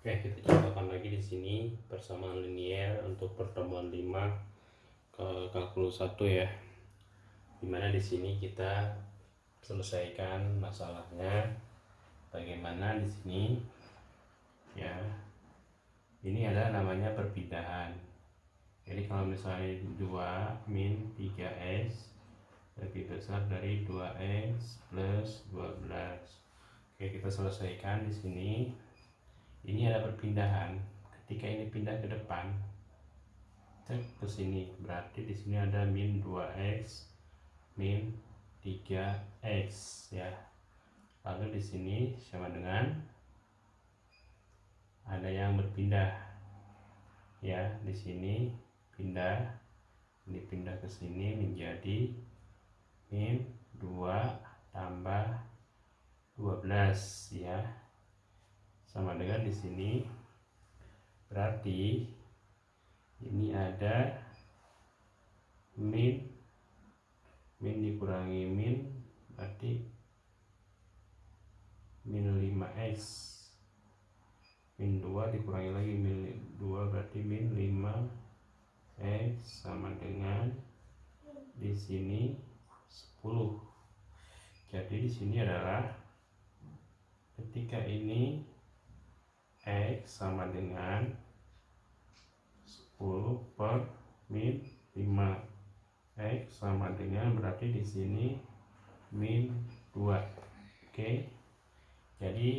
Oke, kita contohkan lagi di sini persamaan linier untuk pertemuan 5 ke kalkulus 1 ya. Di mana di sini kita selesaikan masalahnya bagaimana di sini ya. Ini adalah namanya perpindahan. Jadi kalau misalnya 2 min 3s lebih besar dari 2x plus 12. Oke, kita selesaikan di sini. Ini ada perpindahan. Ketika ini pindah ke depan cek ke sini. Berarti di sini ada min 2x min 3x ya. Lalu di sini sama dengan ada yang berpindah ya. Di sini pindah ini pindah ke sini menjadi min 2 tambah 12 ya. Sama dengan di sini. Berarti ini ada min. Min dikurangi min berarti min 5x min 2 dikurangi lagi min 2 berarti min 5x sama dengan di sini. 10 jadi di sini adalah ketika ini X sama dengan 10 per min 5 X sama dengan berarti di sini min 2 oke? Jadi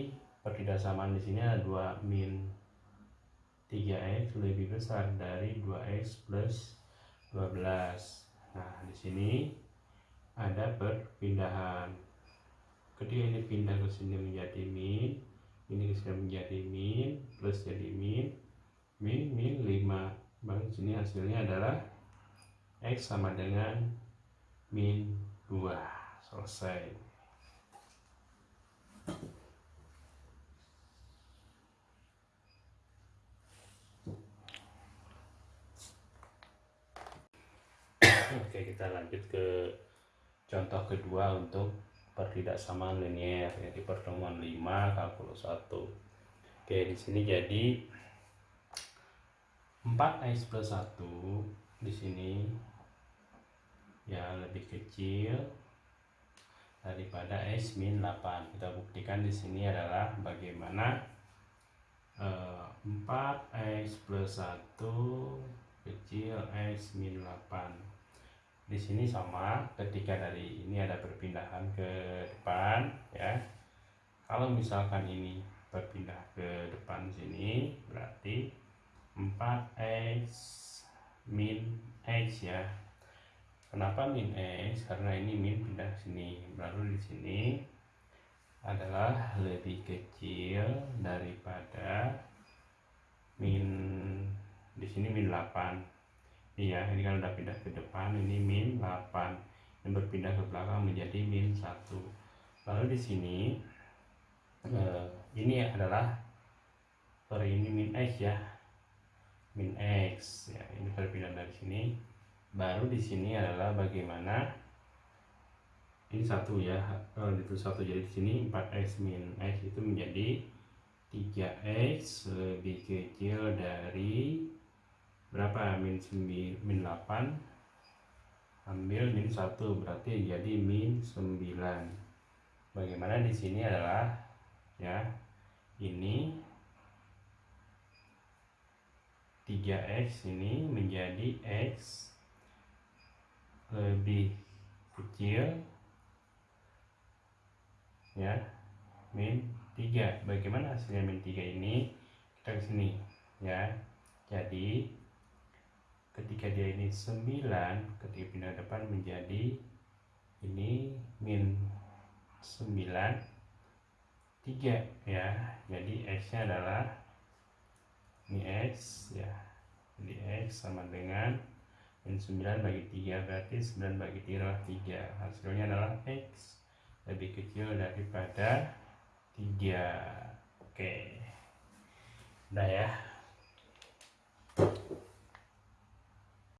pertidasamaan di sini ada 2 min 3x lebih besar dari 2x plus 12 nah di sini ada perpindahan. Ketika ini pindah ke sini menjadi min ini sudah menjadi min plus jadi min min min 5 bang sini hasilnya adalah x sama dengan min 2 selesai. Oke kita lanjut ke contoh kedua untuk pertidaksamaan linier ya di pertemuan 5 kalkulus 1 oke di sini jadi 4x plus 1 di sini ya lebih kecil daripada x min 8 kita buktikan di sini adalah bagaimana eh, 4x plus 1 kecil x min 8 di sini sama ketika dari ini ada perpindahan ke depan ya. Kalau misalkan ini berpindah ke depan sini berarti 4x min x ya. Kenapa min x? Karena ini min pindah sini. Lalu di sini adalah lebih kecil daripada min di sini min 8 iya ini kan udah pindah ke depan ini min 8 yang berpindah ke belakang menjadi min 1 lalu di sini eh, ini adalah sorry ini min x ya. Min x ya ini berpindah dari sini. Baru di sini adalah bagaimana ini satu ya kalau itu satu. Jadi di sini 4x min x itu menjadi 3x lebih kecil dari berapa? Min 9 min 8 ambil min 1 berarti jadi min 9 bagaimana di sini adalah ya ini 3x ini menjadi x lebih kecil ya min 3 bagaimana hasilnya min 3 ini? Kita ke sini ya. Jadi ketika dia ini 9 ketika pindah depan menjadi ini min 9 3 ya. Jadi x nya adalah ini x ya. Jadi x sama dengan min 9 bagi 3 berarti 9 bagi 3 adalah 3 hasilnya adalah x lebih kecil daripada 3 oke. Udah ya